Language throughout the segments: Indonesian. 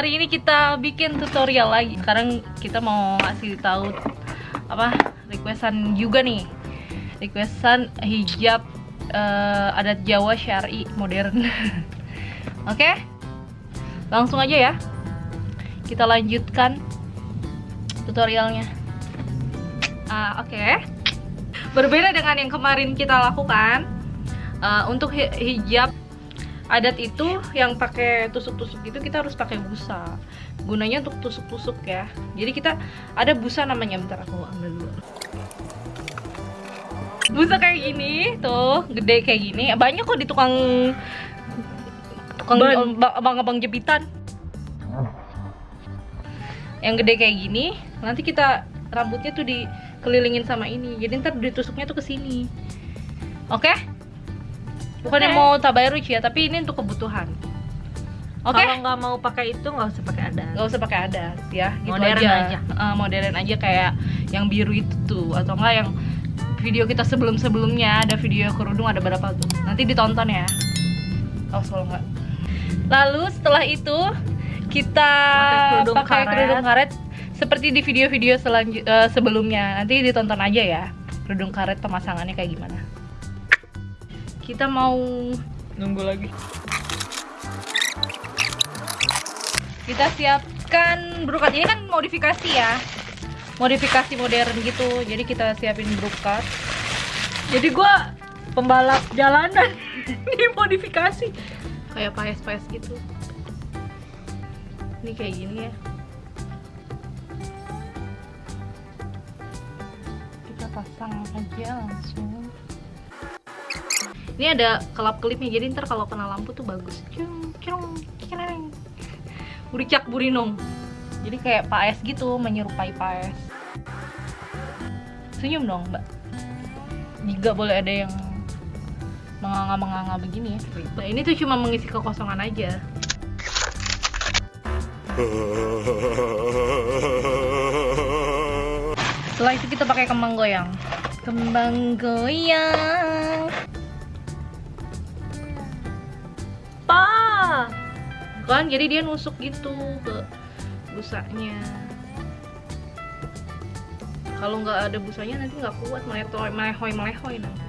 Hari ini kita bikin tutorial lagi. Sekarang kita mau ngasih tahu apa requestan juga nih. Requestan hijab eh, adat Jawa syari modern. Oke? Langsung aja ya. Kita lanjutkan tutorialnya. Ah, oke. Berbeda dengan yang kemarin kita lakukan, eh, untuk hi- hijab adat itu yang pakai tusuk-tusuk itu kita harus pakai busa. Gunanya untuk tusuk-tusuk ya. Jadi kita ada busa namanya bentar aku ambil dulu. Busa kayak gini, tuh, gede kayak gini. Banyak kok di tukang tukang Ban. ba- abang-abang jepitan. Yang gede kayak gini, nanti kita rambutnya tuh dikelilingin sama ini. Jadi ntar ditusuknya tuh ke sini. Oke? Bukan yang mau tabayruj ya, tapi ini untuk kebutuhan. Oke? Kalau nggak mau pakai itu nggak usah pakai adat. nggak usah pakai adat ya gitu Modern aja, aja. Eh, modern aja kayak yang biru itu tuh atau enggak yang video kita sebelum sebelumnya ada video kerudung ada berapa tuh nanti ditonton ya oh kalau enggak lalu setelah itu kita Pakai kerudung pakai karet. kerudung karet seperti di video-video selanjut eh, sebelumnya nanti ditonton aja ya kerudung karet pemasangannya kayak gimana kita mau Nunggu lagi. kita siapkan brokat ini kan modifikasi ya. Modifikasi modern gitu. Jadi kita siapin brokat Jadi gua pembalap jalanan. Di modifikasi. kayak paes-paes gitu. Ini kayak gini ya. Kita pasang aja langsung ini ada kelap kelipnya jadi ntar kalau kena lampu tuh bagus. Cung cung buricak burinong. Jadi kayak paes gitu menyerupai paes senyum dong mbak. Juga boleh ada yang menganga-menganga begini ya. Nah ini tuh cuma mengisi kekosongan aja. Setelah itu kita pakai kembang goyang. Kembang goyang kan jadi dia nusuk gitu ke busanya kalau nggak ada busanya nanti nggak kuat meletoy melehoy melehoy nanti?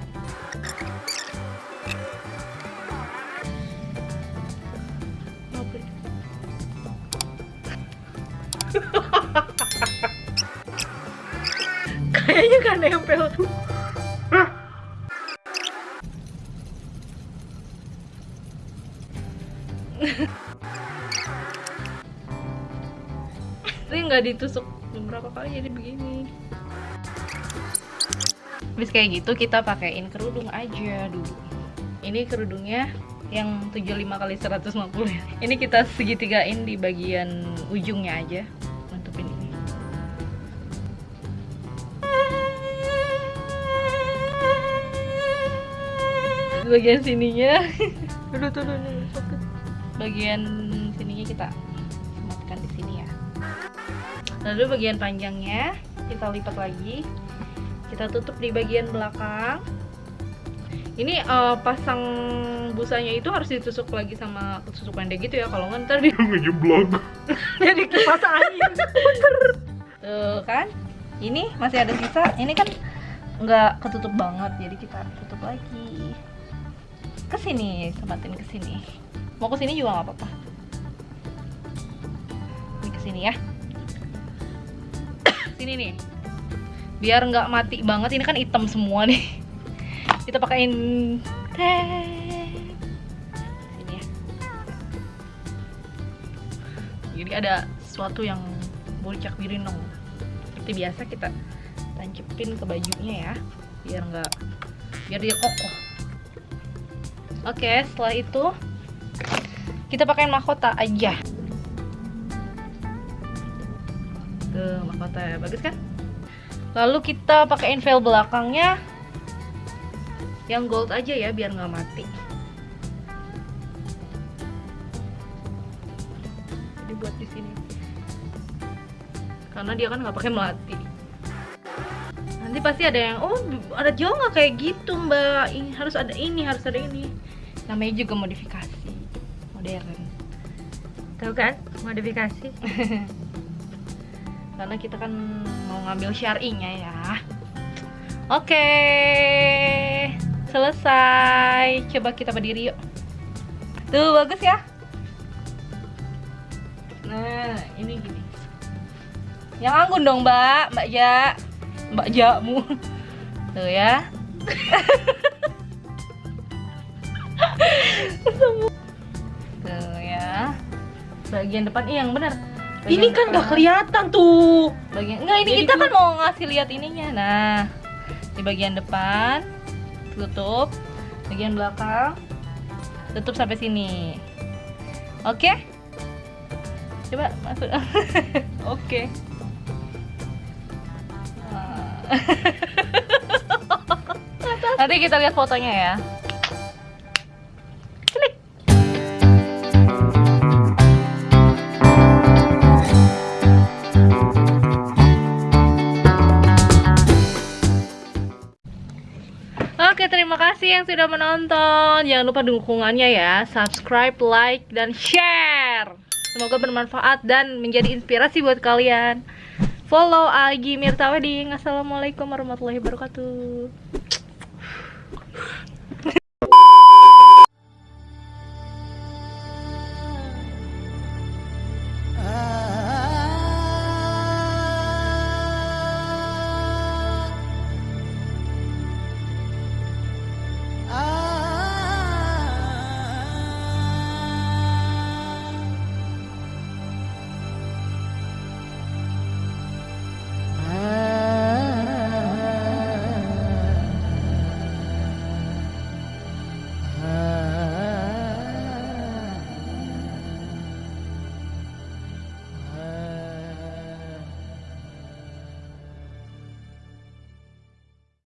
Kayaknya kan nempel. nggak ditusuk beberapa kali jadi begini Habis kayak gitu kita pakaiin kerudung aja dulu ini kerudungnya yang 75 kali 150 ya. ini kita segitigain di bagian ujungnya aja nutupin ini bagian sininya Aduh, tuh, tuh, tuh, sakit. bagian sininya kita lalu bagian panjangnya kita lipat lagi. Kita tutup di bagian belakang. Ini eh, pasang busanya itu harus ditusuk lagi sama tusuk pendek gitu ya. Kalau nggak ntar dia ngejeblok. Jadi kipas angin. tuh kan? Ini masih ada sisa. Ini kan nggak ketutup banget jadi kita tutup lagi. Ke sini sempatin ke sini. Mau ke sini juga nggak apa-apa. Ini ke sini ya sini nih. Biar nggak mati banget ini kan hitam semua nih. Kita pakein teh sini ya. Jadi ada sesuatu yang bocak birinong. Seperti biasa kita tancepin ke bajunya ya biar nggak biar dia kokoh. Oke setelah itu kita pakai mahkota aja tuh mahkota bagus kan? Lalu kita pakaiin veil belakangnya. Yang gold aja ya biar nggak mati. Jadi buat di sini. Karena dia kan nggak pakai melati. Nanti pasti ada yang oh ada Jawa nggak kayak gitu mbak. Ini harus ada ini harus ada ini. Namanya juga modifikasi. Modern. Tahu kan? Modifikasi. karena kita kan mau ngambil syar'inya ya. Oke. Selesai. Coba kita berdiri yuk. Tuh bagus ya. Nah ini gini. Yang anggun dong mbak. Mbak ja. Mbak jamu. Tuh ya. Tuh ya. Bagian depan. Iya yang benar Ini kan nggak kelihatan tuh. bagian enggak ini Jadi kita kan mau ngasih lihat ininya. Nah di bagian depan tutup. Bagian belakang tutup sampai sini. Oke? Coba masuk. Oke. Ah. nanti kita lihat fotonya ya kasih yang sudah menonton. Jangan lupa dukungannya ya. Subscribe, like, dan share. Semoga bermanfaat dan menjadi inspirasi buat kalian. Follow Agi Mirta Wedding. Assalamualaikum warahmatullahi wabarakatuh.